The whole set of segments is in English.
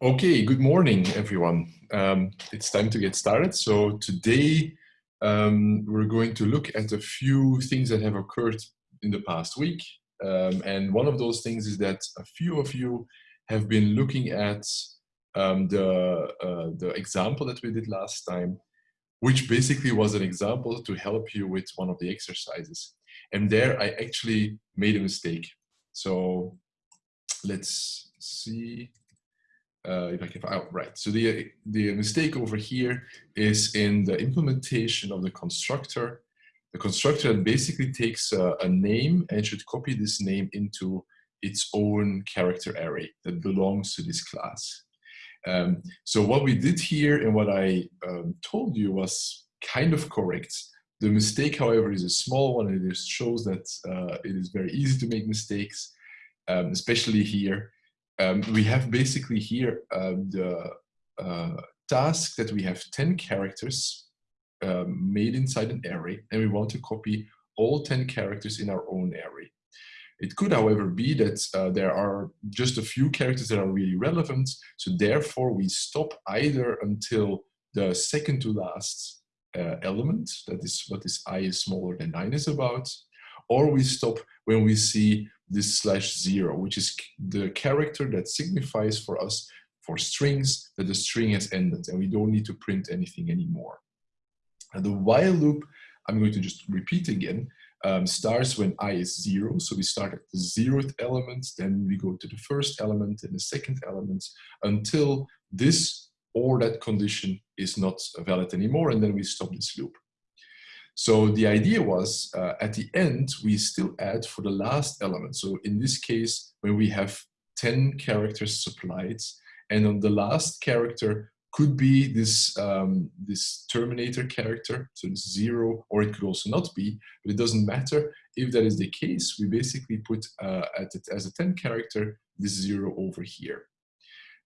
Okay, good morning, everyone. Um, it's time to get started. So today um, we're going to look at a few things that have occurred in the past week. Um, and one of those things is that a few of you have been looking at um, the, uh, the example that we did last time, which basically was an example to help you with one of the exercises. And there I actually made a mistake. So let's see uh, if I can, oh, right. So the, the mistake over here is in the implementation of the constructor. The constructor basically takes a, a name and should copy this name into its own character array that belongs to this class. Um, so what we did here and what I um, told you was kind of correct. The mistake, however, is a small one. It just shows that uh, it is very easy to make mistakes, um, especially here um, we have basically here uh, the uh, task that we have 10 characters um, made inside an array and we want to copy all 10 characters in our own array. It could, however, be that uh, there are just a few characters that are really relevant, so therefore we stop either until the second to last uh, element, that is what this i is smaller than 9 is about, or we stop when we see this slash zero, which is the character that signifies for us for strings that the string has ended and we don't need to print anything anymore. And the while loop, I'm going to just repeat again, um, starts when i is zero. So we start at the zeroth element, then we go to the first element and the second element until this or that condition is not valid anymore, and then we stop this loop. So the idea was uh, at the end, we still add for the last element. So in this case, when we have 10 characters supplied, and on the last character could be this, um, this terminator character, so it's zero, or it could also not be, but it doesn't matter. If that is the case, we basically put uh, at it as a 10 character, this zero over here.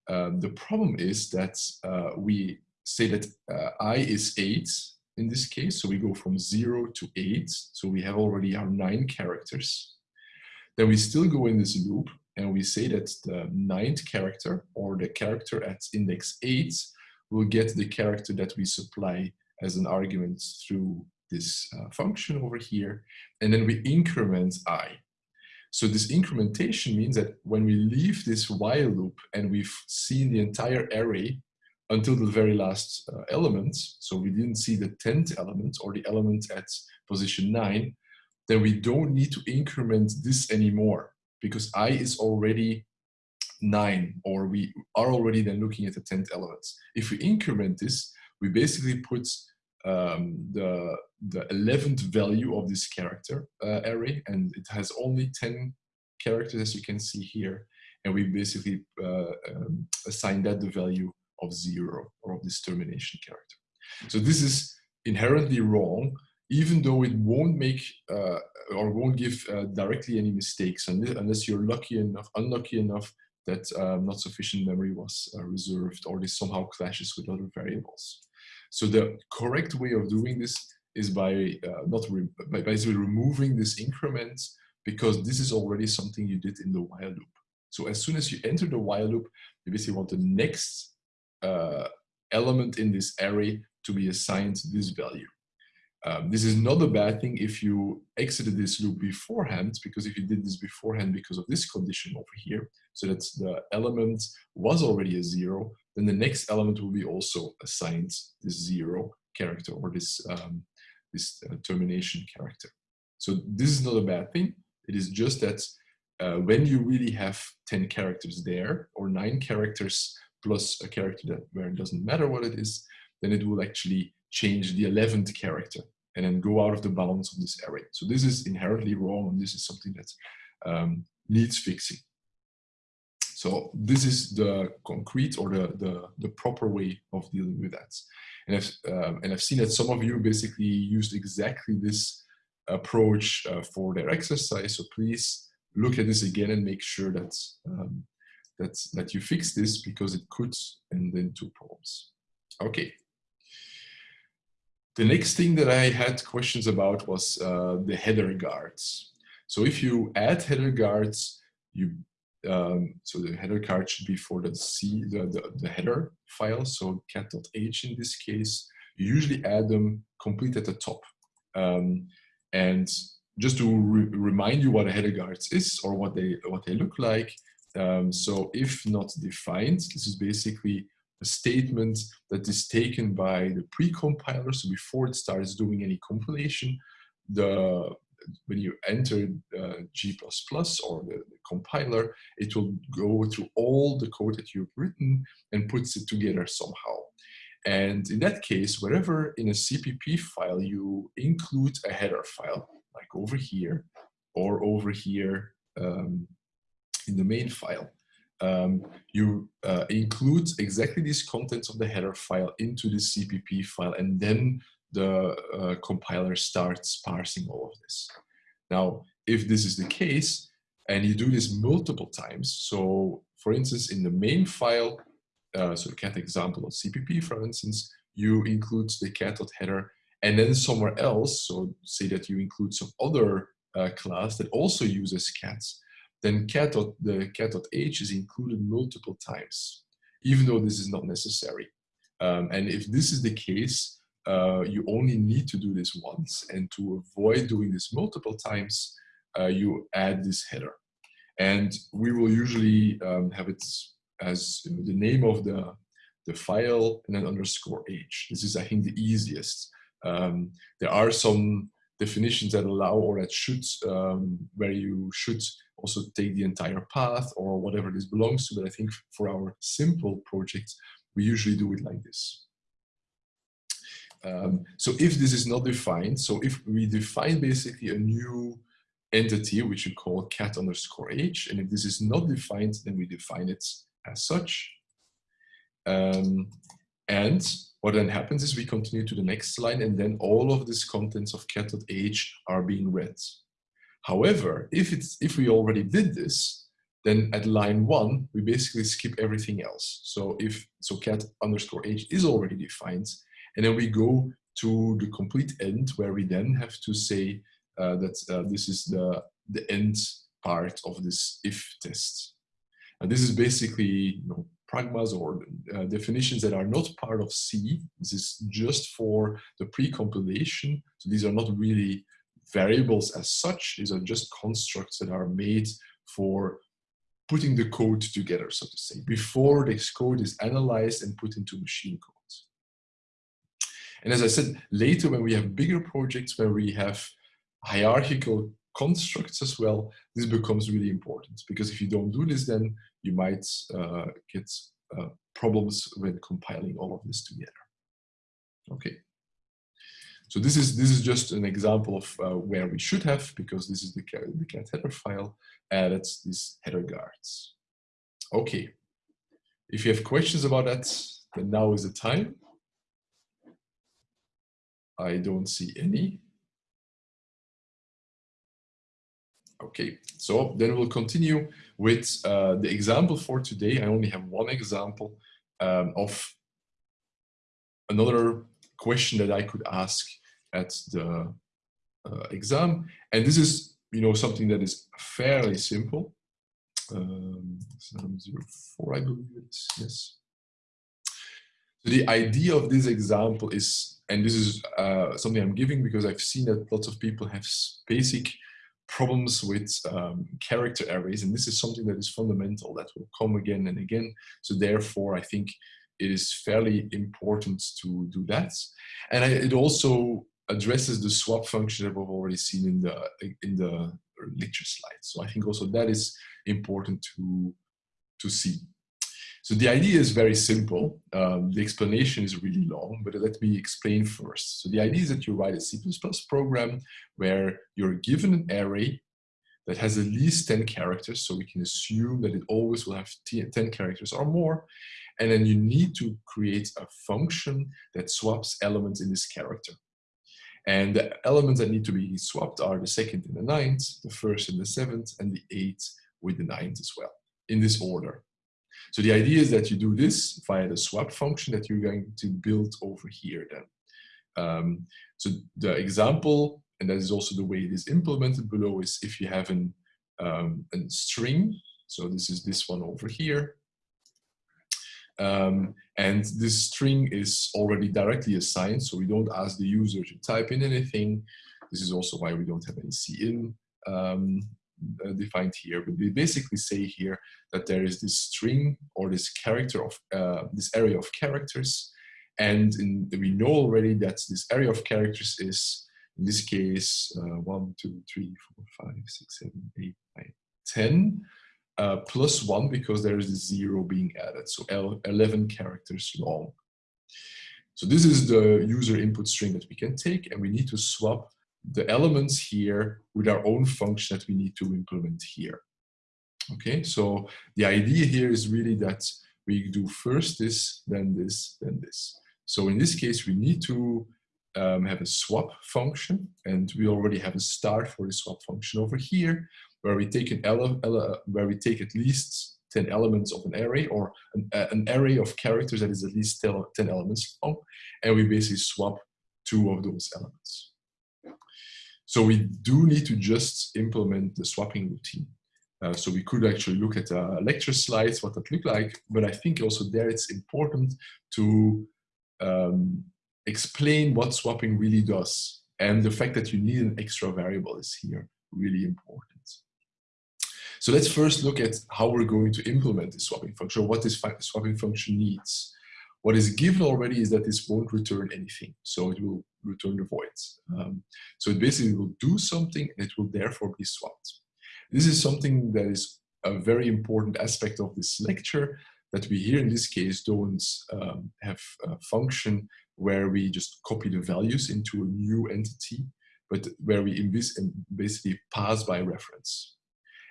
Um, the problem is that uh, we say that uh, i is 8, in this case. So we go from zero to eight. So we have already our nine characters. Then we still go in this loop and we say that the ninth character or the character at index eight will get the character that we supply as an argument through this uh, function over here. And then we increment i. So this incrementation means that when we leave this while loop and we've seen the entire array until the very last uh, element, so we didn't see the 10th element or the element at position 9, then we don't need to increment this anymore because i is already 9 or we are already then looking at the 10th element. If we increment this, we basically put um, the, the 11th value of this character uh, array and it has only 10 characters as you can see here. And we basically uh, um, assign that the value of zero or of this termination character. So this is inherently wrong, even though it won't make uh, or won't give uh, directly any mistakes unless you're lucky enough, unlucky enough that um, not sufficient memory was uh, reserved or this somehow clashes with other variables. So the correct way of doing this is by uh, not re by basically removing this increment because this is already something you did in the while loop. So as soon as you enter the while loop, you basically want the next uh, element in this array to be assigned this value. Um, this is not a bad thing if you exited this loop beforehand, because if you did this beforehand because of this condition over here, so that the element was already a zero, then the next element will be also assigned this zero character or this, um, this uh, termination character. So this is not a bad thing. It is just that uh, when you really have 10 characters there or nine characters plus a character that where it doesn't matter what it is, then it will actually change the 11th character and then go out of the balance of this array. So this is inherently wrong and this is something that um, needs fixing. So this is the concrete or the, the, the proper way of dealing with that. And I've, um, and I've seen that some of you basically used exactly this approach uh, for their exercise. So please look at this again and make sure that um, that, that you fix this because it could end in two problems. Okay. The next thing that I had questions about was uh, the header guards. So if you add header guards, you um, so the header guard should be for the C, the, the, the header file, so cat.h in this case. You usually add them complete at the top. Um, and just to re remind you what a header guards is or what they what they look like. Um, so if not defined, this is basically a statement that is taken by the pre-compiler. So before it starts doing any compilation, the when you enter uh, G++ or the, the, compiler, it will go through all the code that you've written and puts it together somehow. And in that case, wherever in a CPP file you include a header file, like over here or over here um, in the main file, um, you uh, include exactly these contents of the header file into the CPP file and then the uh, compiler starts parsing all of this. Now, if this is the case, and you do this multiple times, so for instance, in the main file, uh, so cat example of CPP, for instance, you include the cat.header, and then somewhere else, so say that you include some other uh, class that also uses cats, then cat. the cat.h is included multiple times, even though this is not necessary. Um, and if this is the case, uh, you only need to do this once. And to avoid doing this multiple times, uh, you add this header. And we will usually um, have it as the name of the, the file and then underscore h. This is, I think, the easiest. Um, there are some definitions that allow or that should, um, where you should also take the entire path or whatever this belongs to. But I think for our simple project, we usually do it like this. Um, so if this is not defined, so if we define basically a new entity, which we call cat underscore h, and if this is not defined, then we define it as such. Um, and what then happens is we continue to the next line, and then all of these contents of cat.h are being read. However, if, it's, if we already did this, then at line one, we basically skip everything else. So if so cat underscore h is already defined, and then we go to the complete end where we then have to say uh, that uh, this is the, the end part of this if test. And this is basically you know, pragmas or uh, definitions that are not part of C. This is just for the pre-compilation. So these are not really variables as such. These are just constructs that are made for putting the code together, so to say, before this code is analyzed and put into machine code. And as I said, later when we have bigger projects where we have hierarchical constructs as well, this becomes really important because if you don't do this, then you might uh, get uh, problems when compiling all of this together. Okay. So this is this is just an example of uh, where we should have, because this is the, the cat header file, added these header guards. Okay. If you have questions about that, then now is the time. I don't see any. Okay, so then we'll continue with uh, the example for today. I only have one example um, of another question that I could ask at the uh, exam. And this is, you know, something that is fairly simple. Um, 704, I believe it is, yes. So the idea of this example is, and this is uh, something I'm giving because I've seen that lots of people have basic problems with um, character arrays, and this is something that is fundamental that will come again and again. So therefore, I think it is fairly important to do that. And I, it also addresses the swap function that we've already seen in the in the lecture slides. So I think also that is important to to see. So the idea is very simple. Um, the explanation is really long, but let me explain first. So the idea is that you write a C++ program where you're given an array that has at least 10 characters, so we can assume that it always will have 10 characters or more, and then you need to create a function that swaps elements in this character. And the elements that need to be swapped are the second and the ninth, the first and the seventh, and the eighth with the ninth as well, in this order. So the idea is that you do this via the swap function that you're going to build over here then. Um, so the example, and that is also the way it is implemented below, is if you have an, um, a string So this is this one over here. Um, and this string is already directly assigned, so we don't ask the user to type in anything. This is also why we don't have any cin um, uh, defined here. But we basically say here that there is this string or this character of uh, this array of characters, and in, we know already that this array of characters is in this case uh, one, two, three, four, five, six, seven, eight, nine, ten uh, plus one because there is a zero being added, so 11 characters long. So this is the user input string that we can take and we need to swap the elements here with our own function that we need to implement here. Okay, so the idea here is really that we do first this, then this, then this. So in this case, we need to um, have a swap function and we already have a start for the swap function over here where we take an ele where we take at least 10 elements of an array or an, uh, an array of characters that is at least 10 elements long and we basically swap two of those elements. So we do need to just implement the swapping routine. Uh, so we could actually look at uh, lecture slides, what that look like, but I think also there it's important to um, explain what swapping really does. And the fact that you need an extra variable is here really important. So let's first look at how we're going to implement this swapping function, what this swapping function needs. What is given already is that this won't return anything, so it will return the void. Um, so it basically will do something and it will therefore be swapped. This is something that is a very important aspect of this lecture that we here in this case don't um, have a function where we just copy the values into a new entity, but where we basically pass by reference.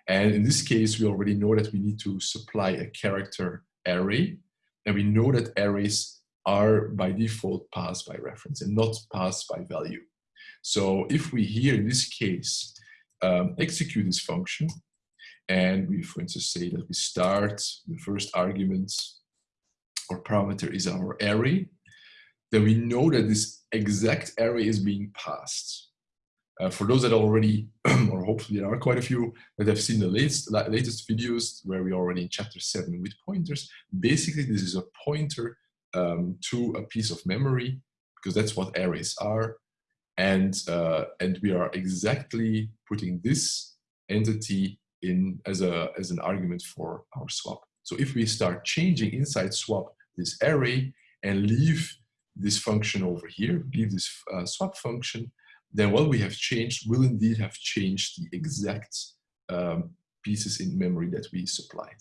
And in this case, we already know that we need to supply a character array. And we know that arrays are by default passed by reference and not passed by value. So if we here in this case um, execute this function, and we, for instance, say that we start the first argument or parameter is our array, then we know that this exact array is being passed. Uh, for those that already, or hopefully there are quite a few that have seen the latest, latest videos where we're already in chapter seven with pointers, basically this is a pointer um, to a piece of memory because that's what arrays are. And, uh, and we are exactly putting this entity in as, a, as an argument for our swap. So if we start changing inside swap this array and leave this function over here, leave this uh, swap function, then what we have changed will indeed have changed the exact um, pieces in memory that we supplied.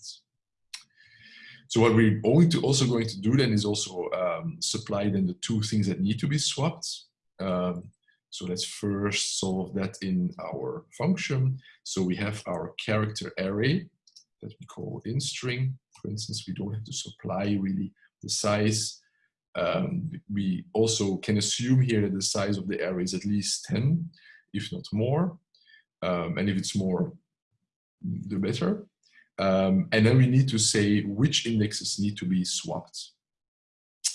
So what we're to also going to do then is also um, supply then the two things that need to be swapped. Um, so let's first solve that in our function. So we have our character array that we call in string. For instance, we don't have to supply really the size um, we also can assume here that the size of the array is at least 10, if not more. Um, and if it's more, the better. Um, and then we need to say which indexes need to be swapped.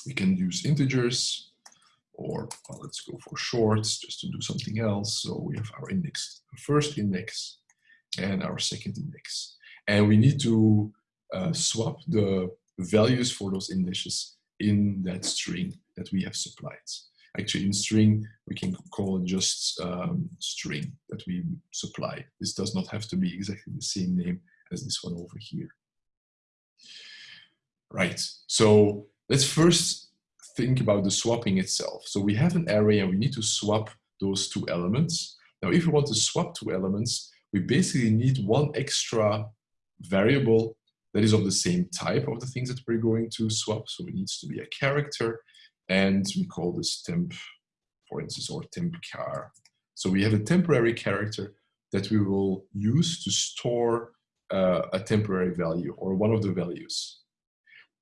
We can use integers, or well, let's go for shorts just to do something else. So we have our index, first index and our second index. And we need to uh, swap the values for those indexes in that string that we have supplied. Actually, in string, we can call it just um, string that we supply. This does not have to be exactly the same name as this one over here. Right, so let's first think about the swapping itself. So we have an array and we need to swap those two elements. Now, if we want to swap two elements, we basically need one extra variable that is of the same type of the things that we're going to swap. So it needs to be a character and we call this temp, for instance, or temp char. So we have a temporary character that we will use to store uh, a temporary value or one of the values.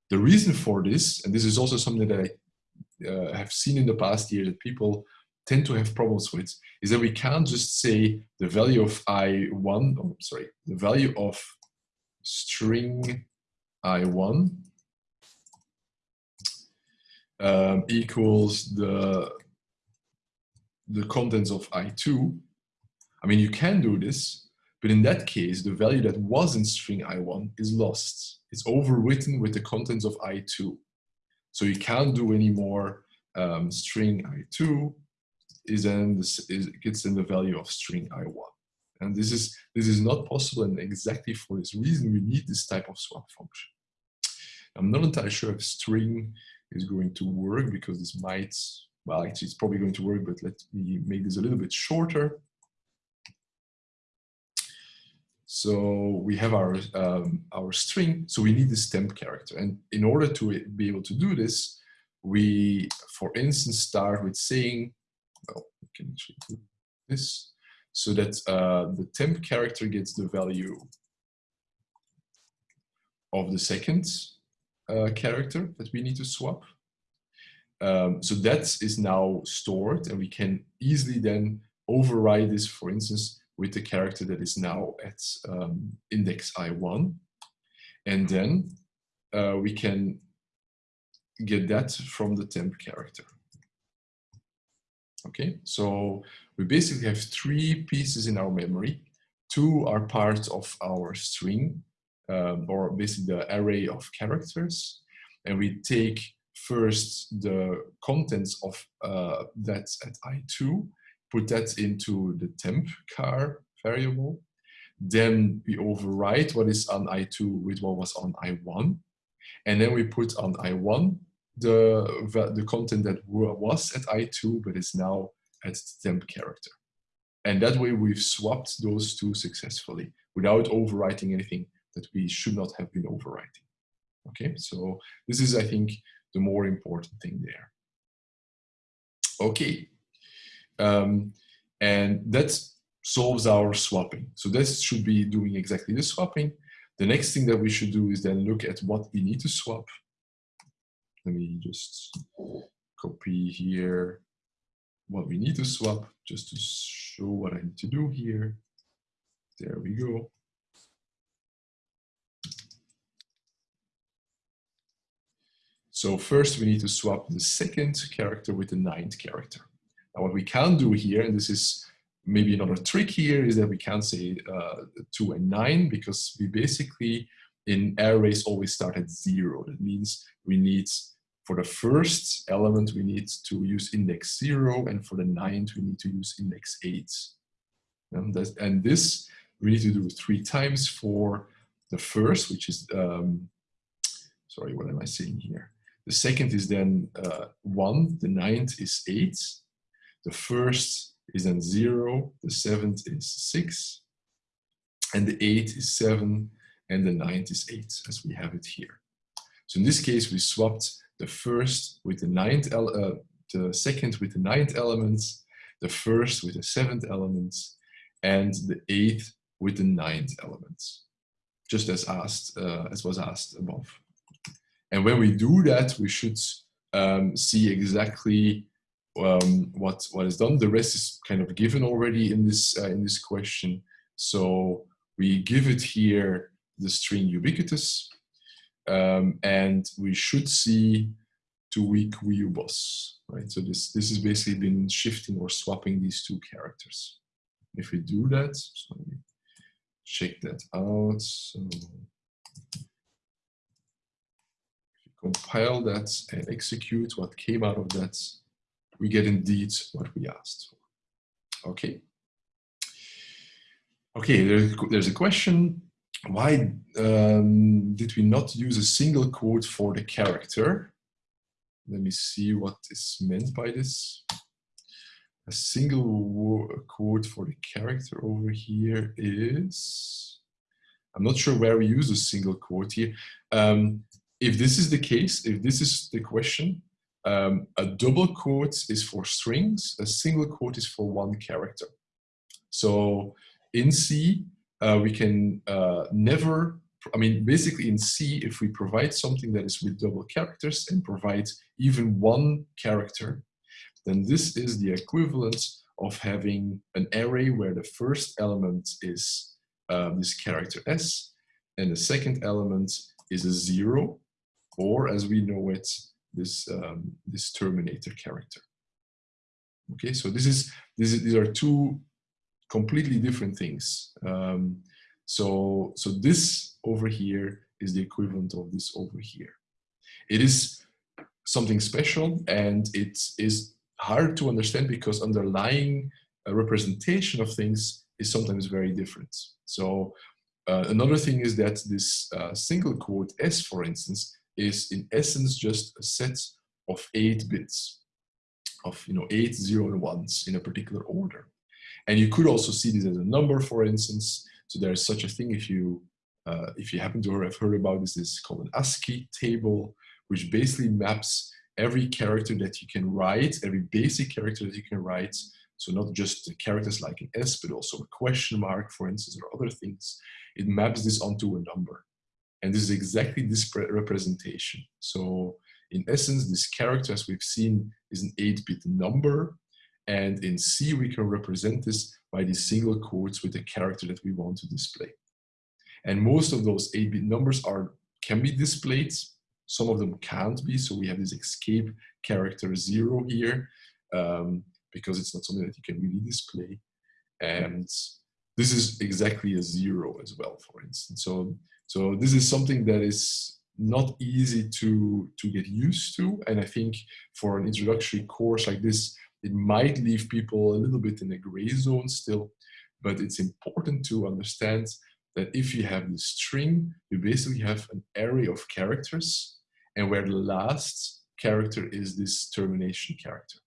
The reason for this, and this is also something that I uh, have seen in the past year that people tend to have problems with, is that we can't just say the value of i1, oh, sorry, the value of string i1 um, equals the the contents of i2 I mean you can do this But in that case, the value that was in string I1 is lost. It's overwritten with the contents of I2. So you can't do any more um, string I2 is then this is, gets in the value of string I1. And this is, this is not possible and exactly for this reason we need this type of swap function. I'm not entirely sure if string is going to work because this might, well actually it's probably going to work but let me make this a little bit shorter. So we have our, um, our string, so we need this temp character. And in order to be able to do this, we, for instance, start with saying, well, we can actually do this, so that uh, the temp character gets the value of the second uh, character that we need to swap. Um, so that is now stored and we can easily then override this, for instance, with the character that is now at um, index I1. And then uh, we can get that from the temp character. Okay, so we basically have three pieces in our memory. Two are part of our string, um, or basically the array of characters. And we take first the contents of uh, that at I2, put that into the temp car variable. Then we overwrite what is on I2 with what was on I1. And then we put on I1 the, the content that was at I2 but is now at the temp character. And that way we've swapped those two successfully without overwriting anything that we should not have been overwriting. Okay, so this is, I think, the more important thing there. Okay, um, and that solves our swapping. So this should be doing exactly the swapping. The next thing that we should do is then look at what we need to swap. Let me just copy here what we need to swap just to show what I need to do here. There we go. So first we need to swap the second character with the ninth character. Now what we can do here, and this is maybe another trick here, is that we can't say uh, 2 and 9 because we basically in arrays always start at 0. That means we need, for the first element, we need to use index 0 and for the ninth we need to use index 8. And, and this we need to do three times for the first, which is, um, sorry, what am I saying here? The second is then uh, 1, the ninth is 8, the first is then 0, the seventh is 6, and the 8 is 7, and the ninth is 8, as we have it here. So in this case, we swapped the first with the ninth, uh, the second with the ninth elements, the first with the seventh elements, and the eighth with the ninth elements, just as asked, uh, as was asked above. And when we do that, we should um, see exactly um, what what is done. The rest is kind of given already in this uh, in this question. So we give it here the string ubiquitous, um, and we should see to weak ubos, right? So this this has basically been shifting or swapping these two characters. If we do that, so let me check that out. So compile that and execute what came out of that, we get indeed what we asked for. Okay. Okay, there's a question. Why um, did we not use a single quote for the character? Let me see what is meant by this. A single quote for the character over here is, I'm not sure where we use a single quote here. Um, if this is the case, if this is the question, um, a double quote is for strings, a single quote is for one character. So in C, uh, we can uh, never, I mean, basically in C, if we provide something that is with double characters and provide even one character, then this is the equivalent of having an array where the first element is uh, this character S, and the second element is a zero, or as we know it, this, um, this terminator character. Okay, so this is, this is, these are two completely different things. Um, so, so this over here is the equivalent of this over here. It is something special and it is hard to understand because underlying representation of things is sometimes very different. So uh, another thing is that this uh, single quote S, for instance, is in essence just a set of eight bits of you know eight zero and ones in a particular order. And you could also see this as a number, for instance. So there is such a thing if you uh, if you happen to have heard about this, is called an ASCII table, which basically maps every character that you can write, every basic character that you can write. So not just characters like an S, but also a question mark, for instance, or other things. It maps this onto a number. And this is exactly this representation. So in essence, this character, as we've seen, is an 8-bit number. And in C, we can represent this by these single quotes with the character that we want to display. And most of those 8-bit numbers are can be displayed. Some of them can't be. So we have this escape character zero here um, because it's not something that you can really display. And this is exactly a zero as well, for instance. So, so this is something that is not easy to, to get used to. And I think for an introductory course like this, it might leave people a little bit in a gray zone still, but it's important to understand that if you have this string, you basically have an array of characters and where the last character is this termination character.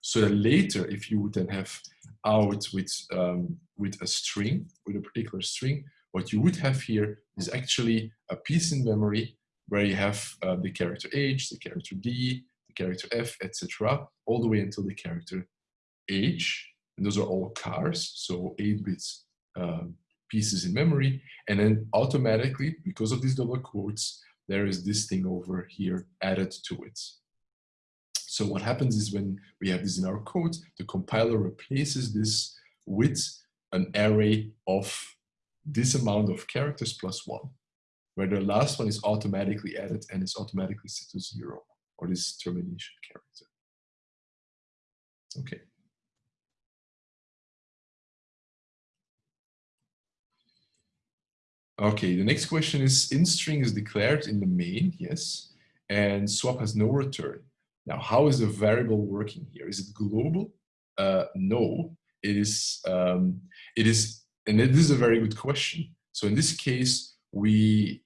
So that later, if you would then have out with, um, with a string, with a particular string, what you would have here is actually a piece in memory where you have uh, the character H, the character D, the character F, etc., all the way until the character H, and those are all cars, so 8 bits um, pieces in memory, and then automatically, because of these double quotes, there is this thing over here added to it. So what happens is when we have this in our code, the compiler replaces this with an array of this amount of characters plus one, where the last one is automatically added and is automatically set to zero, or this termination character. Okay. Okay, the next question is in string is declared in the main, yes, and swap has no return. Now, how is the variable working here? Is it global? Uh, no, it is, um, it is, and this is a very good question. So in this case, we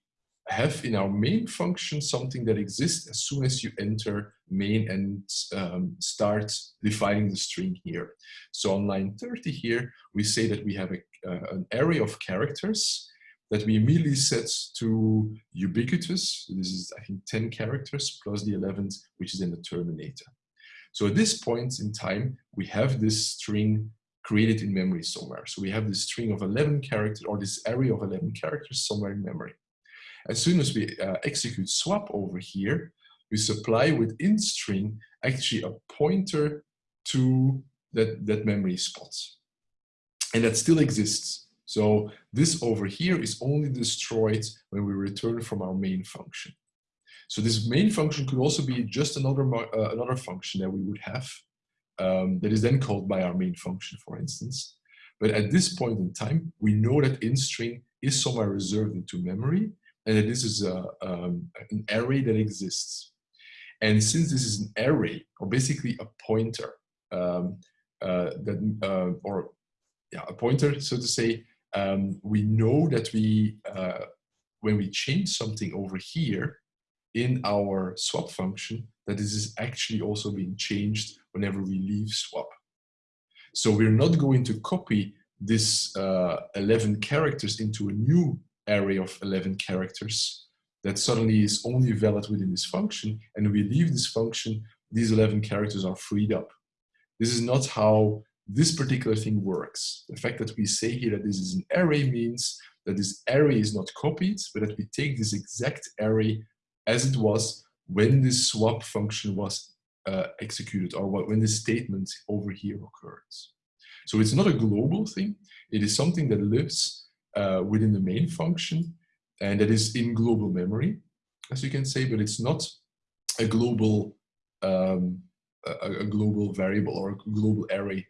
have in our main function something that exists as soon as you enter main and um, start defining the string here. So on line 30 here, we say that we have a, uh, an array of characters that we immediately set to ubiquitous. This is, I think, 10 characters plus the 11th, which is in the terminator. So at this point in time, we have this string created in memory somewhere. So we have this string of 11 characters or this array of 11 characters somewhere in memory. As soon as we uh, execute swap over here, we supply within string actually a pointer to that, that memory spot. And that still exists. So this over here is only destroyed when we return from our main function. So this main function could also be just another, uh, another function that we would have um, that is then called by our main function, for instance. But at this point in time, we know that in string is somewhere reserved into memory this is a, um, an array that exists. And since this is an array, or basically a pointer, um, uh, that, uh, or yeah, a pointer, so to say, um, we know that we, uh, when we change something over here in our swap function, that this is actually also being changed whenever we leave swap. So we're not going to copy this uh, 11 characters into a new array of 11 characters that suddenly is only valid within this function, and we leave this function, these 11 characters are freed up. This is not how this particular thing works. The fact that we say here that this is an array means that this array is not copied, but that we take this exact array as it was when this swap function was uh, executed or when this statement over here occurs. So it's not a global thing. It is something that lives uh, within the main function and that is in global memory, as you can say, but it's not a global um, a, a global variable or a global array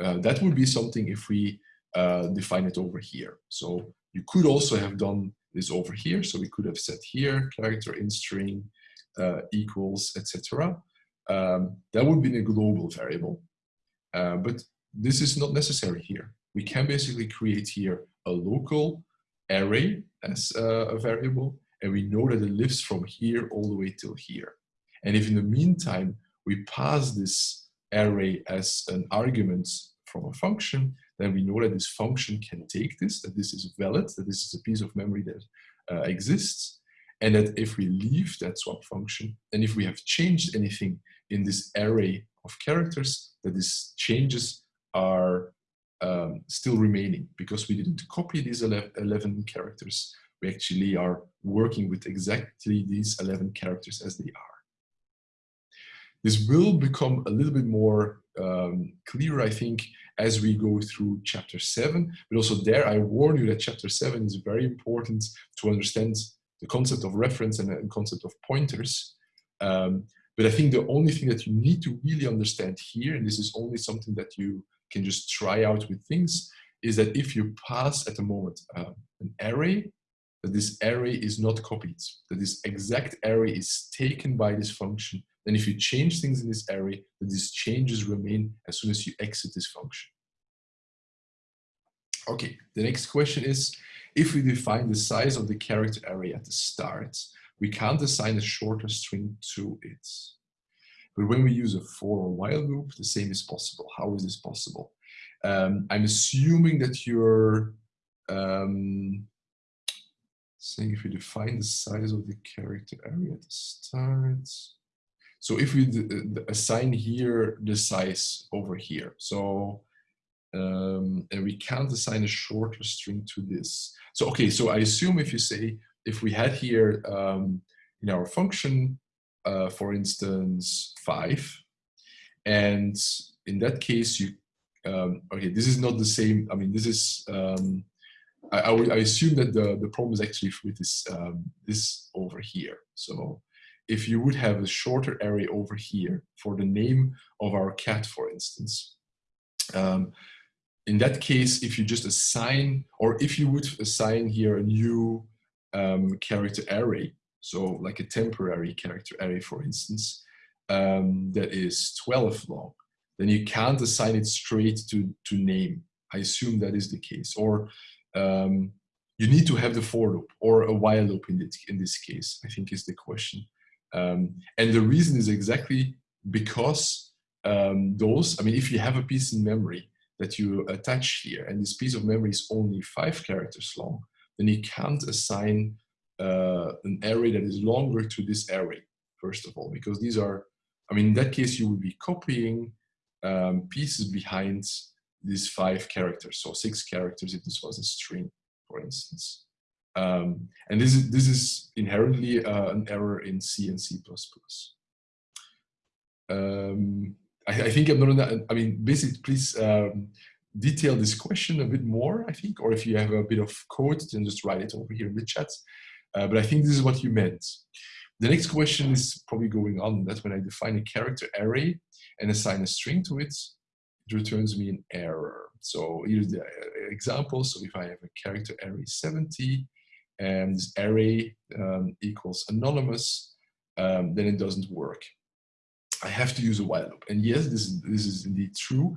uh, that would be something if we uh, define it over here. So you could also have done this over here. So we could have said here character in string uh, equals, etc. Um, that would be a global variable. Uh, but this is not necessary here. We can basically create here a local array as uh, a variable, and we know that it lives from here all the way till here. And if in the meantime, we pass this array as an argument from a function, then we know that this function can take this, that this is valid, that this is a piece of memory that uh, exists, and that if we leave that swap function, and if we have changed anything in this array of characters, that these changes are um, still remaining because we didn't copy these 11 characters. We actually are working with exactly these 11 characters as they are. This will become a little bit more um, clear, I think, as we go through chapter seven. But also there, I warn you that chapter seven is very important to understand the concept of reference and the concept of pointers. Um, but I think the only thing that you need to really understand here, and this is only something that you can just try out with things, is that if you pass at the moment uh, an array, that this array is not copied, that this exact array is taken by this function then if you change things in this array, that these changes remain as soon as you exit this function. Okay, the next question is, if we define the size of the character array at the start, we can't assign a shorter string to it. But when we use a for or while loop, the same is possible. How is this possible? Um, I'm assuming that you're um, saying if we define the size of the character area at the start, so if we assign here the size over here, so um, and we can't assign a shorter string to this. So okay, so I assume if you say if we had here um, in our function, uh, for instance, five, and in that case you um, okay, this is not the same. I mean, this is um, I, I, I, assume that the the problem is actually with this um, this over here. So if you would have a shorter array over here for the name of our cat, for instance. Um, in that case, if you just assign, or if you would assign here a new um, character array, so like a temporary character array, for instance, um, that is 12 long, then you can't assign it straight to, to name. I assume that is the case. Or um, you need to have the for loop or a while loop in this, in this case, I think is the question. Um, and the reason is exactly because um, those, I mean, if you have a piece in memory that you attach here, and this piece of memory is only five characters long, then you can't assign uh, an array that is longer to this array, first of all, because these are, I mean, in that case, you would be copying um, pieces behind these five characters, so six characters if this was a string, for instance. Um, and this is, this is inherently uh, an error in C and C++. Um, I, I, think I'm not, on that, I mean, basically, please um, detail this question a bit more, I think, or if you have a bit of code, then just write it over here in the chat. Uh, but I think this is what you meant. The next question is probably going on. that when I define a character array and assign a string to it, it returns me an error. So here's the uh, example. So if I have a character array 70, and this array um, equals anonymous, um, then it doesn't work. I have to use a while loop. And yes, this is, this is indeed true.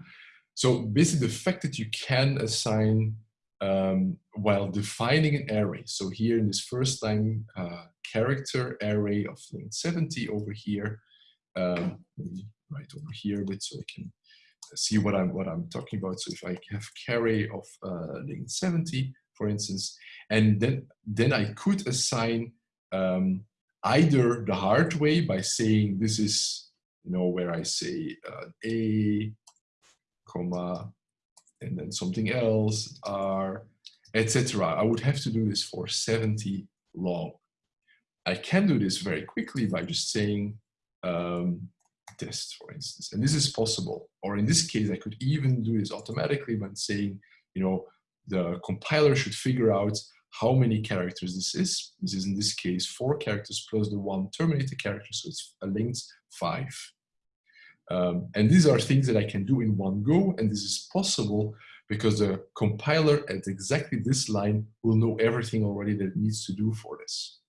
So basically the fact that you can assign um, while defining an array. So here in this first time uh, character array of length 70 over here, um, write over here a bit so I can see what I'm what I'm talking about. So if I have carry of uh, length 70, for instance, and then, then I could assign um, either the hard way by saying this is, you know, where I say uh, A, comma, and then something else, R, etc. I would have to do this for 70 long. I can do this very quickly by just saying um, test, for instance. And this is possible. Or in this case, I could even do this automatically by saying, you know, the compiler should figure out how many characters this is. This is in this case four characters plus the one terminator character, so it's a length five. Um, and these are things that I can do in one go, and this is possible because the compiler at exactly this line will know everything already that it needs to do for this.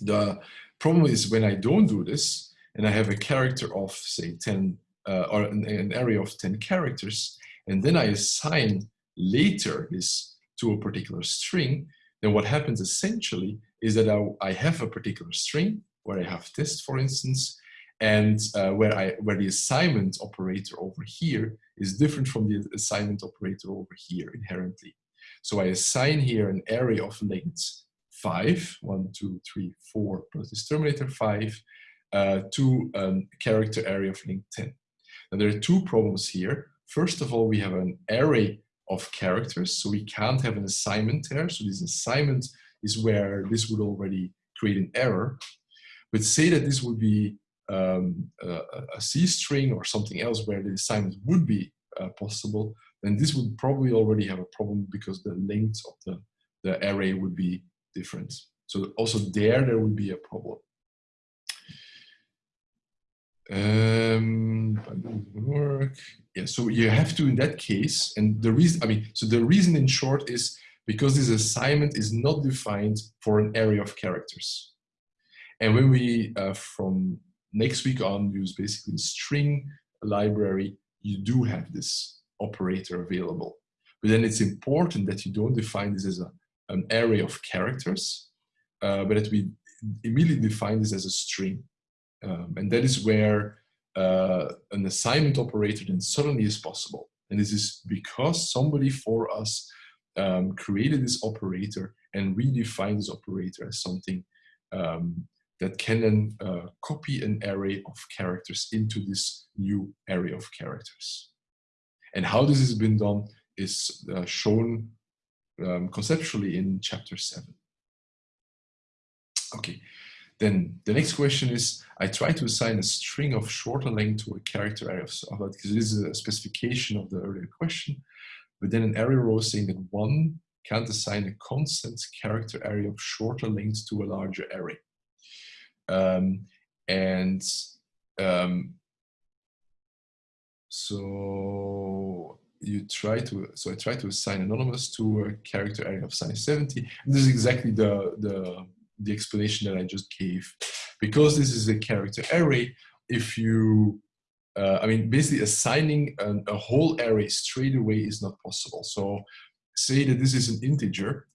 The problem is when I don't do this, and I have a character of say 10, uh, or an, an array of 10 characters, and then I assign later this to a particular string, then what happens essentially is that I, I have a particular string where I have test, for instance, and uh, where, I, where the assignment operator over here is different from the assignment operator over here inherently. So I assign here an array of length 5, 1, 2, 3, 4, plus this terminator 5, uh, to a um, character array of length 10. Now there are two problems here. First of all, we have an array of characters, so we can't have an assignment there. So this assignment is where this would already create an error. But say that this would be um, a, a C string or something else where the assignment would be uh, possible, then this would probably already have a problem because the length of the, the array would be different. So also there, there would be a problem. Um, work. Yeah, so you have to in that case, and the reason, I mean, so the reason in short is because this assignment is not defined for an array of characters. And when we, uh, from next week on, use basically string library, you do have this operator available. But then it's important that you don't define this as a, an array of characters, uh, but that we immediately define this as a string. Um, and that is where uh, an assignment operator then suddenly is possible. And this is because somebody for us um, created this operator and redefined this operator as something um, that can then uh, copy an array of characters into this new array of characters. And how this has been done is uh, shown um, conceptually in chapter 7. Okay, then the next question is, I try to assign a string of shorter length to a character array of, because this is a specification of the earlier question, but then an array row saying that one can't assign a constant character array of shorter length to a larger array. Um, and um, so you try to, so I try to assign anonymous to a character array of size 70. And this is exactly the, the, the explanation that I just gave. Because this is a character array, if you, uh, I mean, basically assigning an, a whole array straight away is not possible. So say that this is an integer,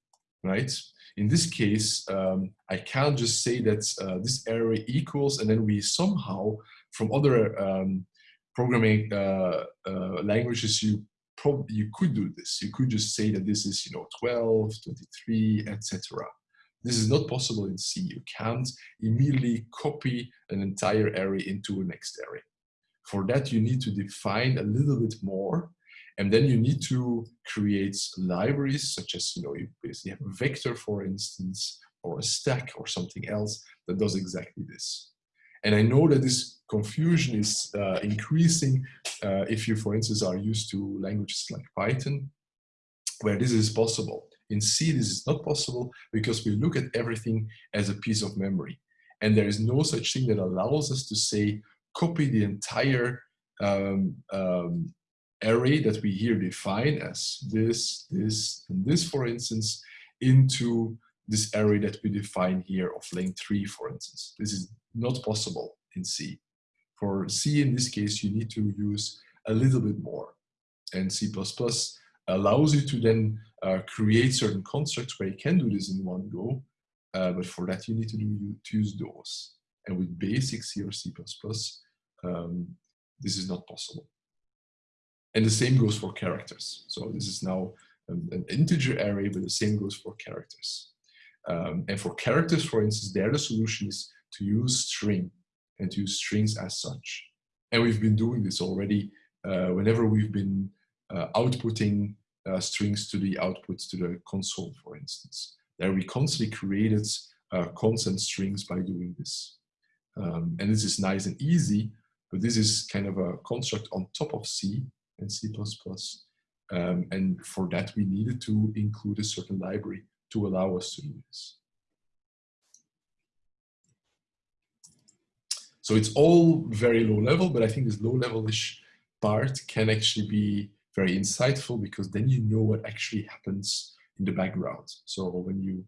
right? In this case, um, I can't just say that uh, this array equals and then we somehow from other um, programming uh, uh, languages, you probably you could do this. You could just say that this is you know 12, 23, etc. This is not possible in C. You can't immediately copy an entire array into a next array. For that, you need to define a little bit more and then you need to create libraries such as, you know, you basically have a vector, for instance, or a stack or something else that does exactly this. And I know that this confusion is uh, increasing uh, if you, for instance, are used to languages like Python, where this is possible. In C, this is not possible because we look at everything as a piece of memory. And there is no such thing that allows us to say, copy the entire um, um, array that we here define as this, this, and this, for instance, into this array that we define here of length 3, for instance. This is not possible in C. For C, in this case, you need to use a little bit more. And C++ allows you to then uh, create certain constructs where you can do this in one go, uh, but for that you need to, do, to use those. And with basic C or C++, um, this is not possible. And the same goes for characters. So this is now an, an integer array, but the same goes for characters. Um, and for characters, for instance, there the solution is to use string and to use strings as such. And we've been doing this already uh, whenever we've been uh, outputting uh, strings to the outputs to the console, for instance. There we constantly created uh, constant strings by doing this. Um, and this is nice and easy, but this is kind of a construct on top of C and C++. Um, and for that, we needed to include a certain library to allow us to do this. So it's all very low level, but I think this low level-ish part can actually be very insightful because then you know what actually happens in the background. So when you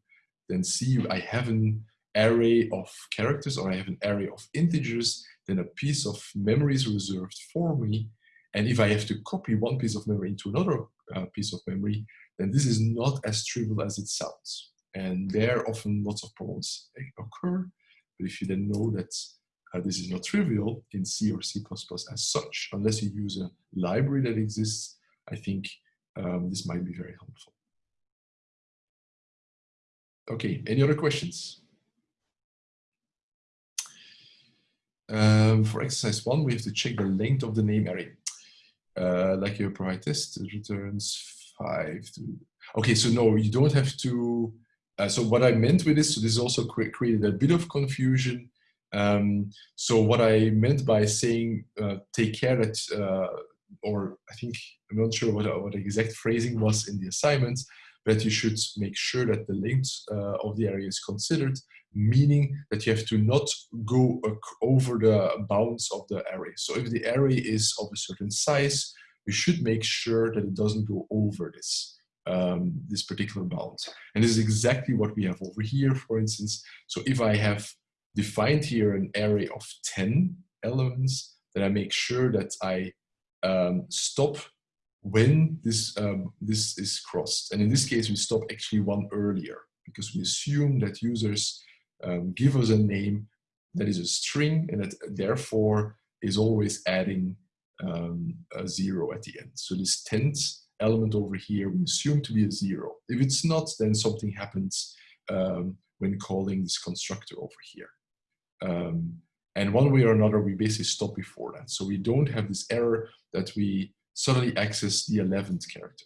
then see I have an array of characters or I have an array of integers, then a piece of memory is reserved for me. And if I have to copy one piece of memory into another uh, piece of memory, then this is not as trivial as it sounds. And there often lots of problems occur. But if you then know that uh, this is not trivial in C or C++ as such, unless you use a library that exists, I think um, this might be very helpful. Okay, any other questions? Um, for exercise one, we have to check the length of the name array. Uh, like your provide test, returns five okay, so no, you don't have to, uh, so what I meant with this, so this also created a bit of confusion. Um, so what I meant by saying uh, take care that, uh, or I think, I'm not sure what, what the exact phrasing was in the assignment, but you should make sure that the length uh, of the area is considered meaning that you have to not go over the bounds of the array. So if the array is of a certain size, you should make sure that it doesn't go over this, um, this particular bound. And this is exactly what we have over here, for instance. So if I have defined here an array of 10 elements, then I make sure that I um, stop when this, um, this is crossed. And in this case, we stop actually one earlier because we assume that users um, give us a name that is a string and that therefore is always adding um, a zero at the end. So this tenth element over here we assume to be a zero. If it's not, then something happens um, when calling this constructor over here. Um, and one way or another, we basically stop before that. So we don't have this error that we suddenly access the 11th character.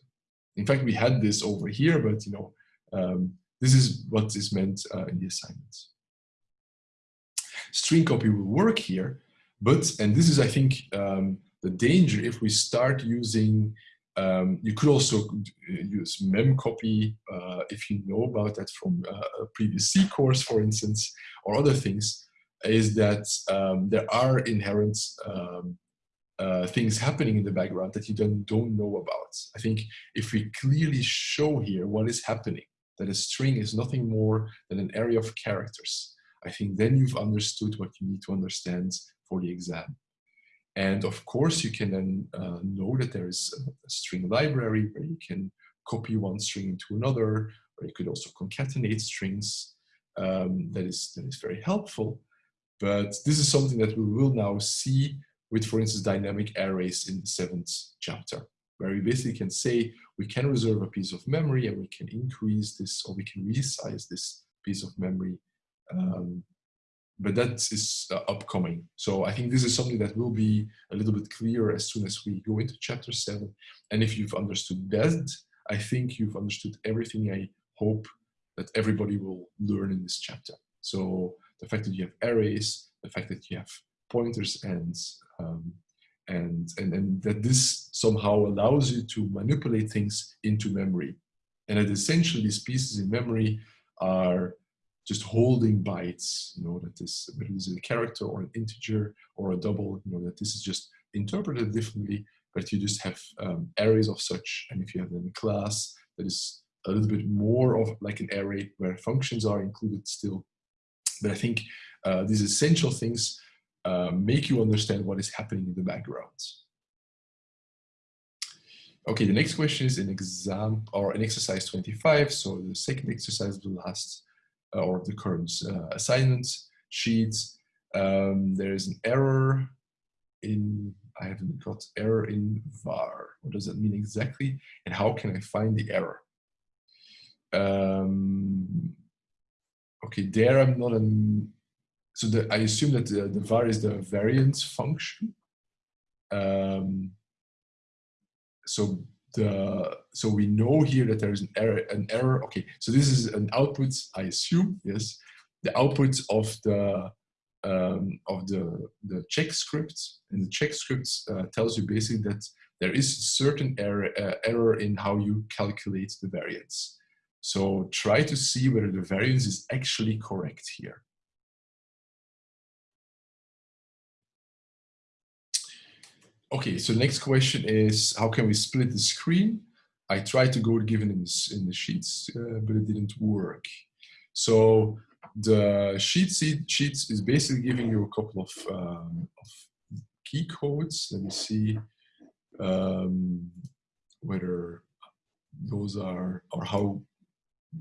In fact, we had this over here, but you know, um, this is what is meant uh, in the assignments. String copy will work here, but, and this is, I think, um, the danger if we start using, um, you could also use memcopy uh, if you know about that from uh, a previous C course, for instance, or other things, is that um, there are inherent um, uh, things happening in the background that you don't, don't know about. I think if we clearly show here what is happening, that a string is nothing more than an array of characters. I think then you've understood what you need to understand for the exam. And of course, you can then uh, know that there is a, string library where you can copy one string into another, or you could also concatenate strings. Um, that, is, that is very helpful. But this is something that we will now see with, for instance, dynamic arrays in the seventh chapter where we basically can say we can reserve a piece of memory and we can increase this or we can resize this piece of memory. Um, but that is uh, upcoming. So I think this is something that will be a little bit clearer as soon as we go into chapter seven. And if you've understood that, I think you've understood everything I hope that everybody will learn in this chapter. So the fact that you have arrays, the fact that you have pointers and um, and, and, and that this somehow allows you to manipulate things into memory. And that essentially these pieces in memory are just holding bytes, you know, that this, whether is a character or an integer or a double, you know, that this is just interpreted differently, but you just have um, arrays of such. And if you have a class that is a little bit more of like an array where functions are included still. But I think uh, these essential things uh, make you understand what is happening in the background. Okay, the next question is an exam or an exercise 25. So the second exercise of the last uh, or the current uh, assignment sheet. Um, there is an error in, I haven't got error in var. What does that mean exactly? And how can I find the error? Um, okay, there I'm not an so the, I assume that the, the var is the variance function. Um, so the so we know here that there is an error an error. Okay so this is an output i assume yes. The output of the um, of the the check script and the check script uh, tells you basically that there is a certain error uh, error in how you calculate the variance. So try to see whether the variance is actually correct here okay, so next question is how can we split the screen? I tried to go given in the, in the sheets, uh, but it didn't work. So the sheet sheets is basically giving you a couple of, um, of key codes. Let me see um, whether those are or how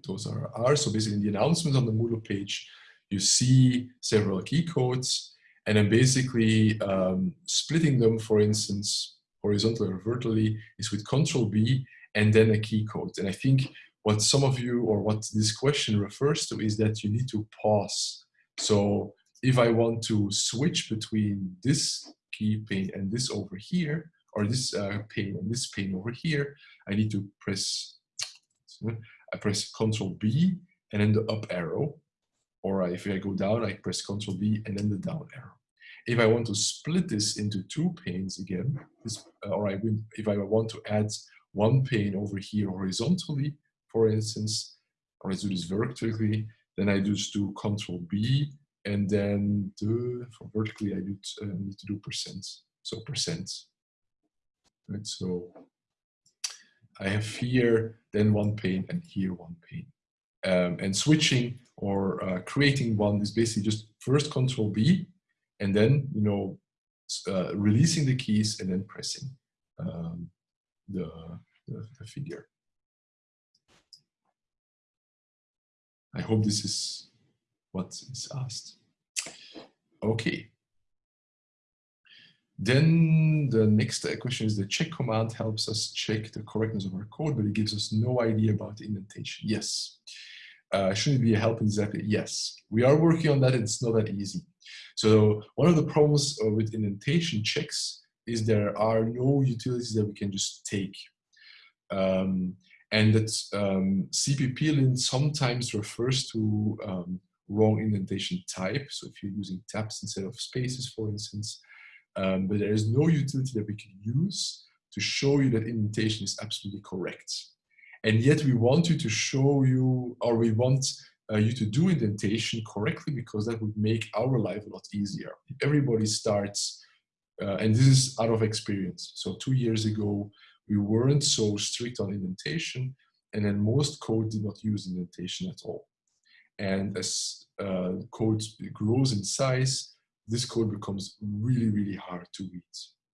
those are, are. So basically in the announcements on the Moodle page, you see several key codes and then basically um, splitting them, for instance, horizontally or vertically is with control B and then a key code. And I think what some of you or what this question refers to is that you need to pause. So if I want to switch between this key pane and this over here, or this uh, pane and this pane over here, I need to press, I press Control B and then the up arrow. Or if I go down, I press Control B and then the down arrow. If I want to split this into two panes again, this, uh, or I, if I want to add one pane over here horizontally, for instance, or let's do this vertically, then I just do Control B, and then the, for vertically I do, uh, need to do percent, so percent. Right, so I have here then one pane and here one pane. Um, and switching or uh, creating one is basically just first Control B, and then you know uh, releasing the keys and then pressing um, the, the, the figure. I hope this is what is asked. Okay. Then the next question is the check command helps us check the correctness of our code, but it gives us no idea about the indentation. Yes. Uh, shouldn't be a help exactly? Yes. We are working on that. It's not that easy. So one of the problems uh, with indentation checks is there are no utilities that we can just take. Um, and that um, CPP-lint sometimes refers to um, wrong indentation type. So if you're using tabs instead of spaces, for instance, um, but there is no utility that we can use to show you that indentation is absolutely correct. And yet we want you to show you, or we want uh, you to do indentation correctly because that would make our life a lot easier. Everybody starts, uh, and this is out of experience. So two years ago, we weren't so strict on indentation, and then most code did not use indentation at all. And as uh, code grows in size, this code becomes really, really hard to read.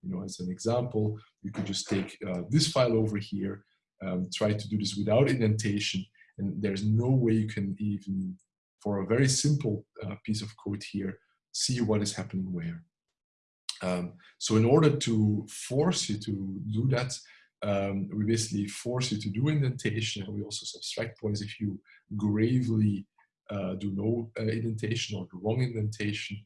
You know, as an example, you could just take uh, this file over here, um, try to do this without indentation, and there's no way you can even, for a very simple uh, piece of code here, see what is happening where. Um, so in order to force you to do that, um, we basically force you to do indentation and we also subtract points if you gravely uh, do no uh, indentation or the wrong indentation.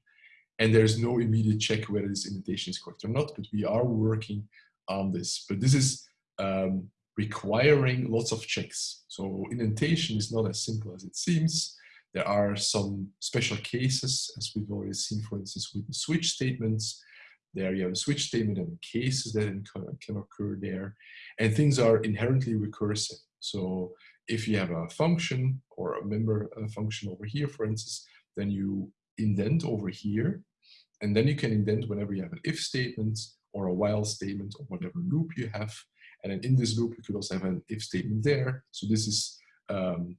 And there's no immediate check whether this indentation is correct or not, but we are working on this. But this is um, requiring lots of checks. So indentation is not as simple as it seems. There are some special cases, as we've already seen, for instance, with the switch statements, there you have a switch statement and cases that can occur there. And things are inherently recursive. So if you have a function or a member a function over here, for instance, then you indent over here. And then you can indent whenever you have an if statement or a while statement or whatever loop you have. And then in this loop, you could also have an if statement there. So this is um,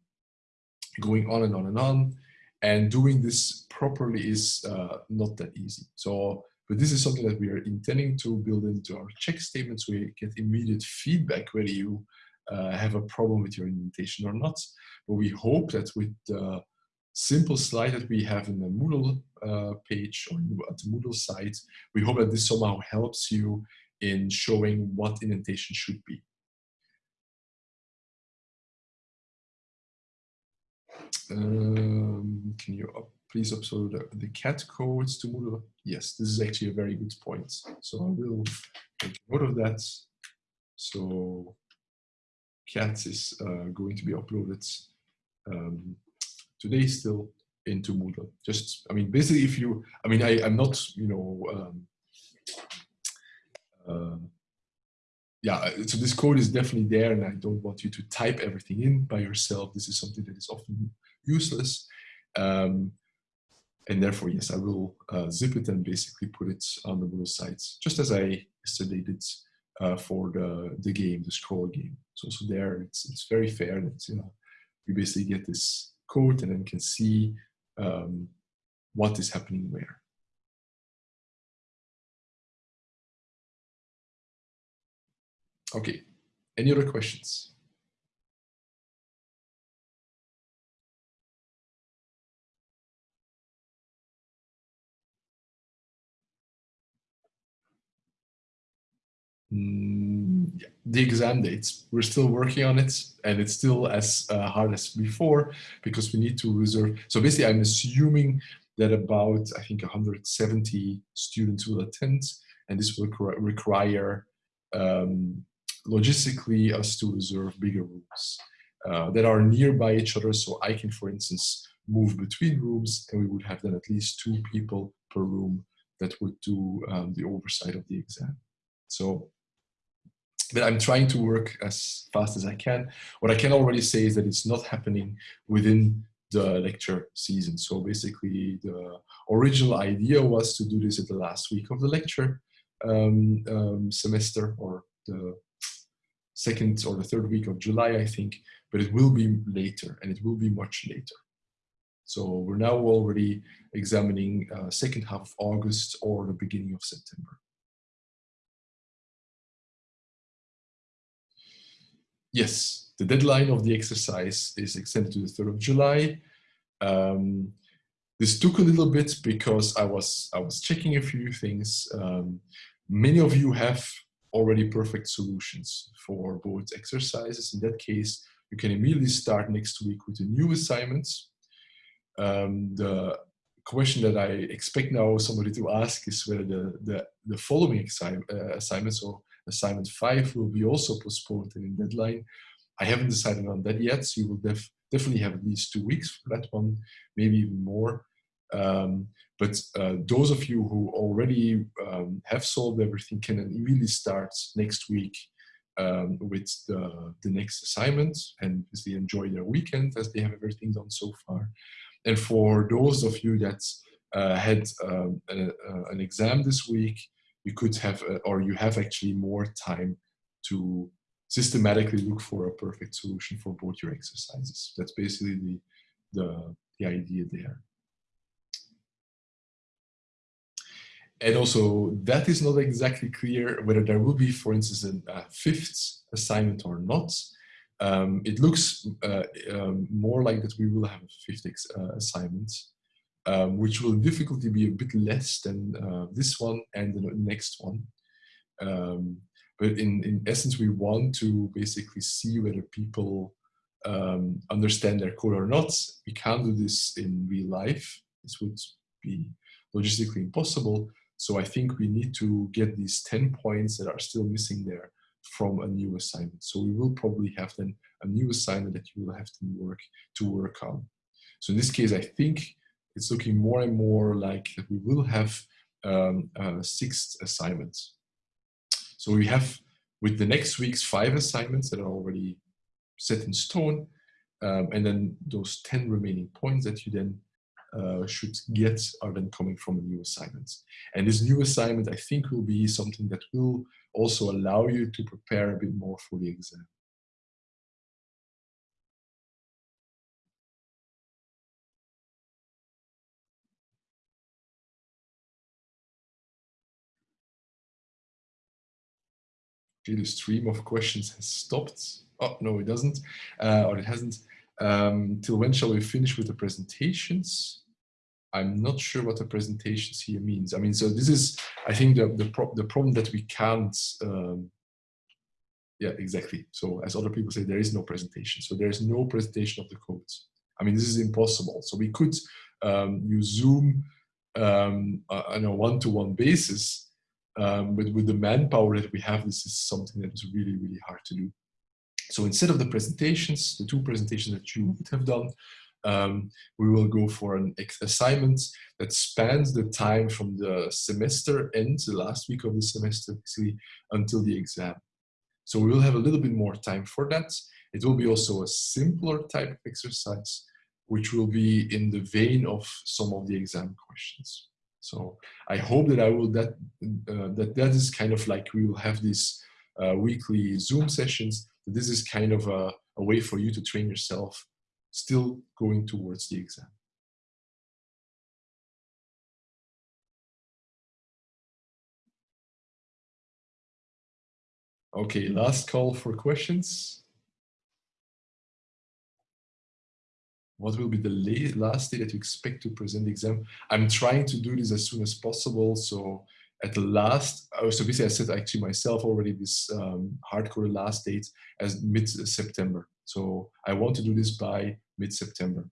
going on and on and on. And doing this properly is uh, not that easy. So but this is something that we are intending to build into our check statements you get immediate feedback whether you uh, have a problem with your indentation or not. But we hope that with the simple slide that we have in the Moodle uh, page or at the Moodle site, we hope that this somehow helps you in showing what indentation should be. Um, can you up please upload the, the cat codes to Moodle. Yes, this is actually a very good point. So I will take note of that. So cat is uh, going to be uploaded um, today still into Moodle. Just, I mean, basically if you, I mean, I, I'm not, you know, um, uh, yeah, so this code is definitely there and I don't want you to type everything in by yourself. This is something that is often useless. Um, and therefore, yes, I will uh, zip it and basically put it on the Moodle sites, just as I yesterday did uh, for the, the game, the scroll game. So also there, it's, it's very fair that you know, we basically get this code and then can see um, what is happening where. Okay, any other questions? Mm, yeah. the exam dates. We're still working on it and it's still as uh, hard as before because we need to reserve. So basically I'm assuming that about, I think 170 students will attend and this will require um, logistically us to reserve bigger rooms uh, that are nearby each other. So I can, for instance, move between rooms and we would have then at least two people per room that would do um, the oversight of the exam. So but I'm trying to work as fast as I can. What I can already say is that it's not happening within the lecture season. So basically the original idea was to do this at the last week of the lecture um, um, semester or the second or the third week of July, I think, but it will be later and it will be much later. So we're now already examining uh, second half of August or the beginning of September. yes, the deadline of the exercise is extended to the 3rd of July. Um, this took a little bit because I was, I was checking a few things. Um, many of you have already perfect solutions for both exercises. In that case, you can immediately start next week with the new assignments. Um, the question that I expect now somebody to ask is whether the, the, the following assi uh, assignment, so assignment five will be also postponed in deadline. I haven't decided on that yet, so you will def definitely have at least two weeks for that one, maybe even more. Um, but uh, those of you who already um, have solved everything can immediately start next week um, with the, the next assignment and basically enjoy their weekend as they have everything done so far. And for those of you that uh, had um, a, a, an exam this week, you could have, a, or you have actually more time to systematically look for a perfect solution for both your exercises. That's basically the, the, the idea there. And also, that is not exactly clear whether there will be, for instance, a, fifth assignment or not. Um, it looks uh, um, more like that we will have a fifth uh, assignment um, which will difficulty be a bit less than uh, this one and the next one. Um, but in, in essence, we want to basically see whether people um, understand their code or not. We can't do this in real life. This would be logistically impossible. So I think we need to get these 10 points that are still missing there from a new assignment. So we will probably have then a new assignment that you will have to work to work on. So in this case, I think it's looking more and more like that we will have um, uh, six assignments. So we have with the next week's five assignments that are already set in stone, um, and then those 10 remaining points that you then uh, should get are then coming from a new assignment. And this new assignment, I think, will be something that will also allow you to prepare a bit more for the exam. Okay, the stream of questions has stopped. Oh, no, it doesn't, uh, or it hasn't. Um, till when shall we finish with the presentations? I'm not sure what the presentations here means. I mean, so this is, I think, the, the, pro the problem that we can't, um, yeah, exactly. So as other people say, there is no presentation. So there is no presentation of the codes. I mean, this is impossible. So we could um, use Zoom um, uh, on a one-to-one -one basis, um, but with the manpower that we have, this is something that is really, really hard to do. So instead of the presentations, the two presentations that you would have done, um, we will go for an assignment that spans the time from the semester end, the last week of the semester, until the exam. So we will have a little bit more time for that. It will be also a simpler type of exercise, which will be in the vein of some of the exam questions. So I hope that I will that uh, that that is kind of like we will have these uh, weekly Zoom sessions. This is kind of a, a way for you to train yourself, still going towards the exam. Okay, last call for questions. What will be the last day that you expect to present the exam? I'm trying to do this as soon as possible. So at the last, oh, so basically I set actually myself already this um, hardcore last date as mid-September. So I want to do this by mid-September.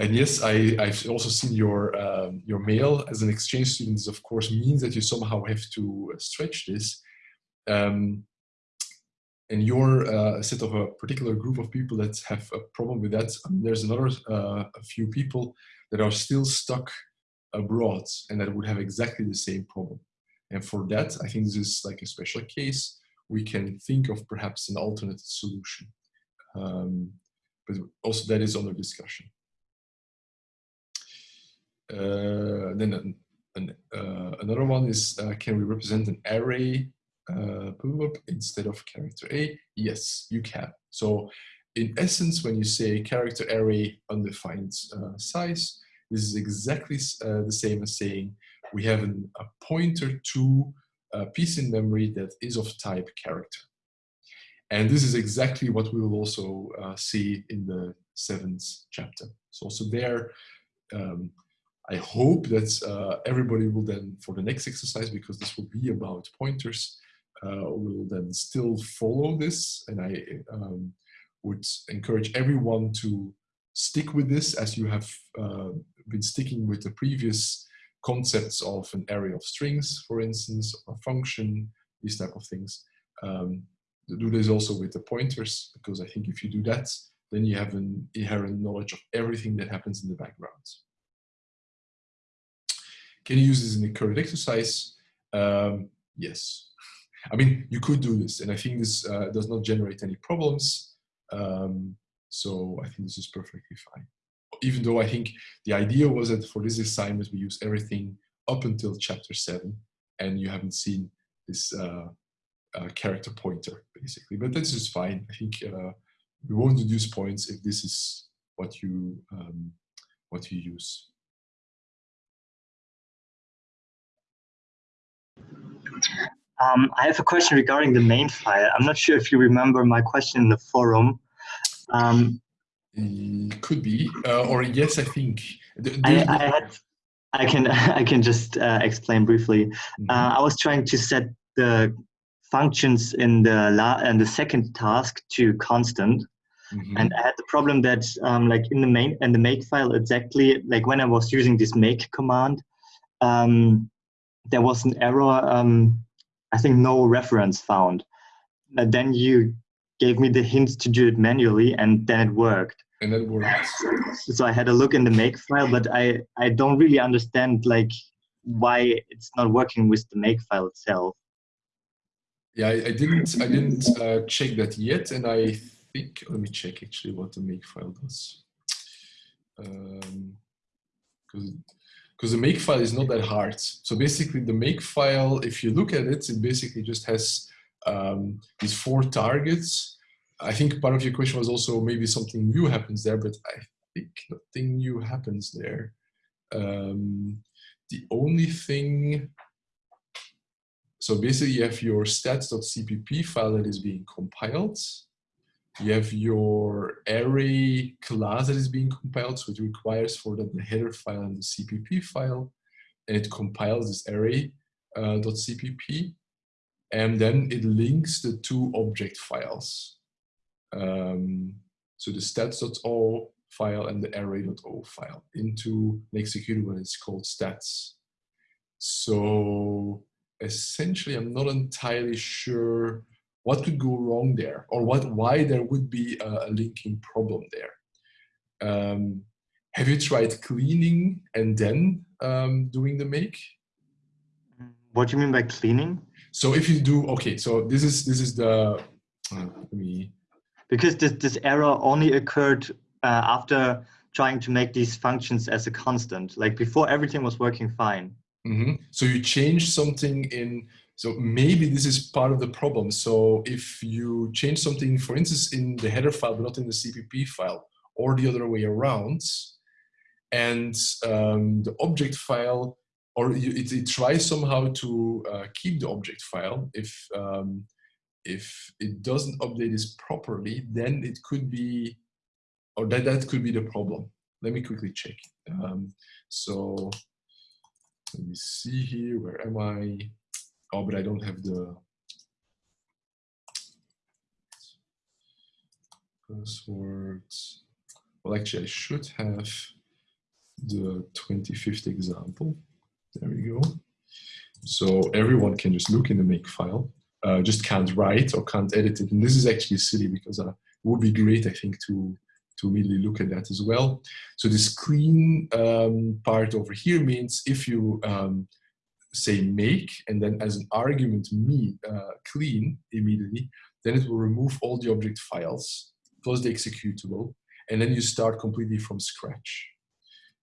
And yes, I, I've also seen your um, your mail as an exchange student. This of course means that you somehow have to stretch this um, and you're uh, a set of a particular group of people that have a problem with that. I mean, there's another uh, a few people that are still stuck abroad and that would have exactly the same problem. And for that, I think this is like a special case. We can think of perhaps an alternate solution. Um, but also that is under discussion. Uh, then an, an, uh, another one is, uh, can we represent an array uh, instead of character A? Yes, you can. So in essence, when you say character array undefined uh, size, this is exactly uh, the same as saying we have an, a pointer to a piece in memory that is of type character. And this is exactly what we will also uh, see in the seventh chapter. So also there, um, I hope that uh, everybody will then, for the next exercise, because this will be about pointers, uh, will then still follow this. And I um, would encourage everyone to stick with this as you have uh, been sticking with the previous concepts of an array of strings, for instance, or a function, these type of things. Um, do this also with the pointers, because I think if you do that, then you have an inherent knowledge of everything that happens in the background. Can you use this in a current exercise? Um, yes. I mean, you could do this, and I think this uh, does not generate any problems. Um, so I think this is perfectly fine. Even though I think the idea was that for this assignment, we use everything up until chapter seven, and you haven't seen this uh, uh, character pointer, basically. But this is fine. I think uh, we won't deduce points if this is what you um, what you use. Um, I have a question regarding the main file. I'm not sure if you remember my question in the forum. Um, could be, uh, or yes, I think. I, I, had, I can I can just uh, explain briefly. Mm -hmm. uh, I was trying to set the functions in the la and the second task to constant, mm -hmm. and I had the problem that um, like in the main and the make file exactly like when I was using this make command, um, there was an error um, I think no reference found. And then you gave me the hints to do it manually and then it worked. And it worked. So I had a look in the make file, but I, I don't really understand like why it's not working with the make file itself. Yeah, I, I didn't I didn't uh, check that yet, and I think let me check actually what the make file does. Um, because because the make file is not that hard. So basically the make file, if you look at it, it basically just has um, these four targets. I think part of your question was also maybe something new happens there, but I think nothing new happens there. Um, the only thing, so basically you have your stats.cpp file that is being compiled you have your array class that is being compiled, so it requires for that the header file and the CPP file, and it compiles this array uh, .cpp, and then it links the two object files. Um, so the stats.o file and the array.o file into an executable and it's called stats. So essentially, I'm not entirely sure what could go wrong there or what why there would be a, a linking problem there. Um, have you tried cleaning and then um, doing the make? What do you mean by cleaning? So if you do, okay, so this is this is the, uh, let me. Because this, this error only occurred uh, after trying to make these functions as a constant. Like before, everything was working fine. Mm -hmm. So you change something in, so maybe this is part of the problem. So if you change something, for instance, in the header file, but not in the CPP file, or the other way around, and um, the object file, or you, it, it, tries somehow to uh, keep the object file if um, if it doesn't update this properly, then it could be, or that, that could be the problem. Let me quickly check. Um, so let me see here, where am I? Oh, but I don't have the passwords. Well, actually, I should have the 25th example. There we go. So everyone can just look in the make file, uh, just can't write or can't edit it. And this is actually silly because uh, it would be great, I think, to to really look at that as well. So this clean um, part over here means if you um, say make and then as an argument me uh, clean immediately, then it will remove all the object files plus the executable and then you start completely from scratch.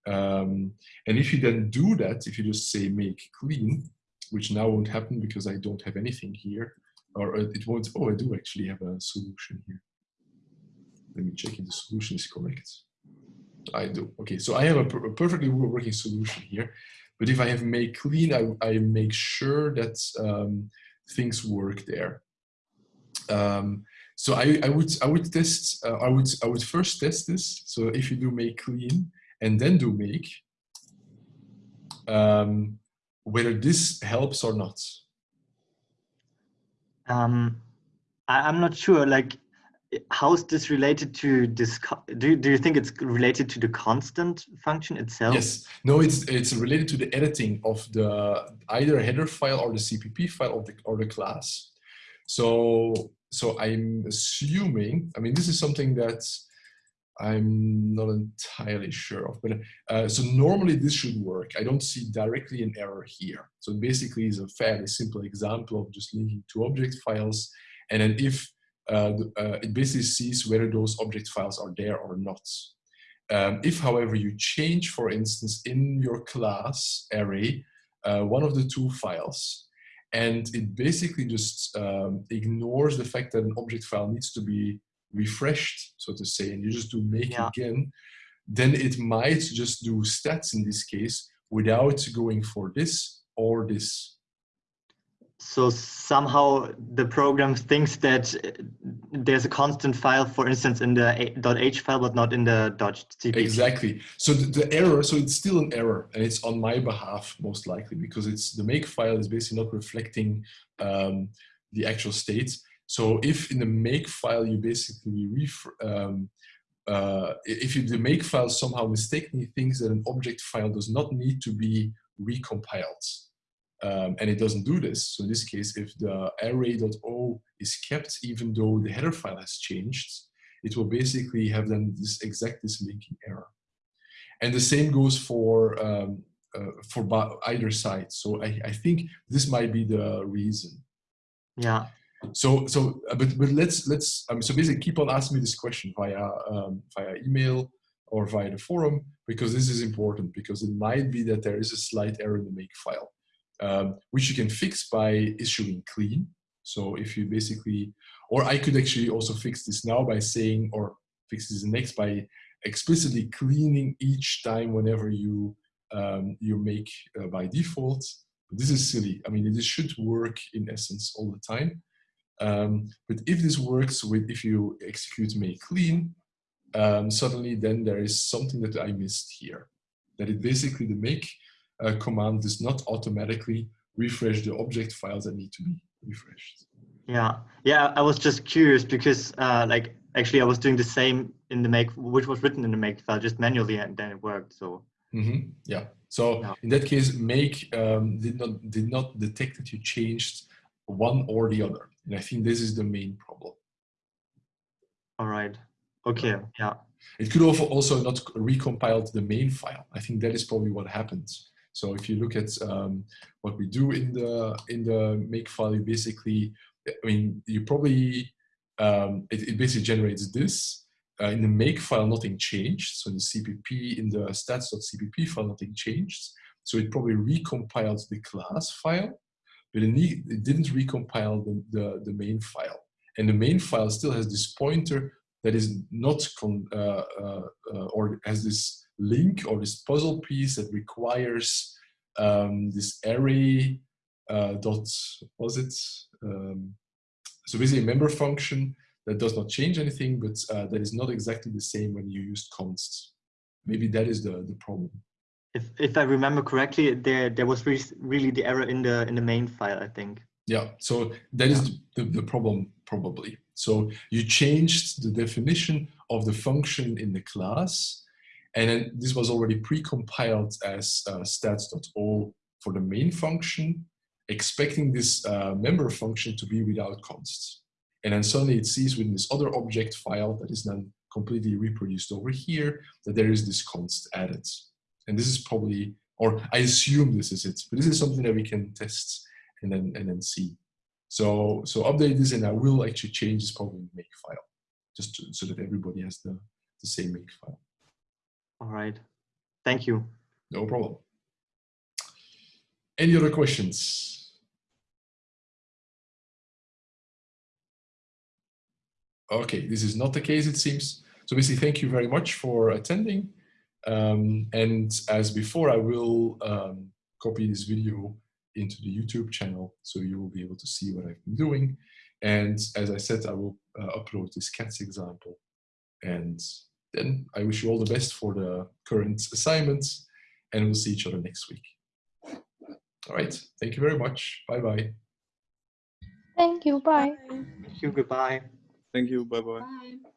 Um, and if you then do that, if you just say make clean, which now won't happen because I don't have anything here, or uh, it won't, oh, I do actually have a solution here. Let me check if the solution is correct. I do. Okay, so I have a, per a perfectly working solution here. But if I have make clean, I, I make sure that um, things work there. Um, so I, I would I would test uh, I would I would first test this. So if you do make clean and then do make, um, whether this helps or not. Um, I, I'm not sure. Like how is this related to this do, do you think it's related to the constant function itself yes no it's it's related to the editing of the either header file or the cpp file of the or the class so so i'm assuming i mean this is something that i'm not entirely sure of but uh, so normally this should work. I don't see directly an error here. So basically it's a fairly simple example of just linking two object files. And then if uh, uh, it basically sees whether those object files are there or not. Um, if, however, you change, for instance, in your class array, uh, one of the two files, and it basically just um, ignores the fact that an object file needs to be refreshed, so to say, and you just do make yeah. again, then it might just do stats in this case without going for this or this so somehow the program thinks that there's a constant file, for instance, in the .h file, but not in the .cpp. Exactly. So the, the, error, so it's still an error, and it's on my behalf most likely because it's the make file is basically not reflecting um, the actual state. So if in the make file you basically um, uh, if you, the make file somehow mistakenly thinks that an object file does not need to be recompiled, um, and it doesn't do this. So in this case, if the array.o is kept, even though the header file has changed, it will basically have then this exact this linking error. And the same goes for um, uh, for either side. So I, I think this might be the reason. Yeah. So so uh, but but let's let's um, so basically keep on asking me this question via um, via email or via the forum because this is important because it might be that there is a slight error in the make file um, which you can fix by issuing clean. So if you basically, or I could actually also fix this now by saying, or fix this next by explicitly cleaning each time whenever you um, you make uh, by default. This is silly. I mean, this should work in essence all the time. Um, but if this works with if you execute make clean, um, suddenly then there is something that I missed here. That it basically the make uh, command does not automatically refresh the object files that need to be refreshed. Yeah, yeah, I was just curious because uh, like actually I was doing the same in the make, which was written in the make file just manually and then it worked. So mm -hmm. yeah, so yeah. in that case, make um, did not did not detect that you changed one or the other, and I think this is the main problem. All right. Okay. Yeah. It could also also not recompiled the main file. I think that is probably what happens. So if you look at um, what we do in the in the make file, you basically, I mean, you probably um, it, it, basically generates this, uh, in the make file, nothing changed. So in the CPP, in the stats.cpp file, nothing changed. So it probably recompiled the class file, but it, didn't recompile the, the, the, main file. And the main file still has this pointer that is not, con, uh, uh, uh or has this link or this puzzle piece that requires um, this array uh, dot, was it? Um, so basically a member function that does not change anything, but uh, that is not exactly the same when you use const. Maybe that is the, the problem. If, if I remember correctly, there there was re really the error in the in the main file, I think. Yeah, so that is the, the, the problem probably. So you changed the definition of the function in the class, and then this was already pre-compiled as uh, stats.o for the main function, expecting this uh, member function to be without const. And then suddenly it sees within this other object file that is then completely reproduced over here, that there is this const added. And this is probably, or I assume this is it, but this is something that we can test and then, and then see. So, so update this and I will actually change this probably in make file, just to, so that everybody has the, the same make file. All right. Thank you. No problem. Any other questions? Okay, this is not the case, it seems. So basically, thank you very much for attending. Um, and as before, I will um, copy this video into the YouTube channel so you will be able to see what I've been doing. And as I said, I will uh, upload this CATS example. And then I wish you all the best for the current assignments and we'll see each other next week. All right. Thank you very much. Bye-bye. Thank you. Bye. Thank you. Goodbye. Thank you. Bye-bye.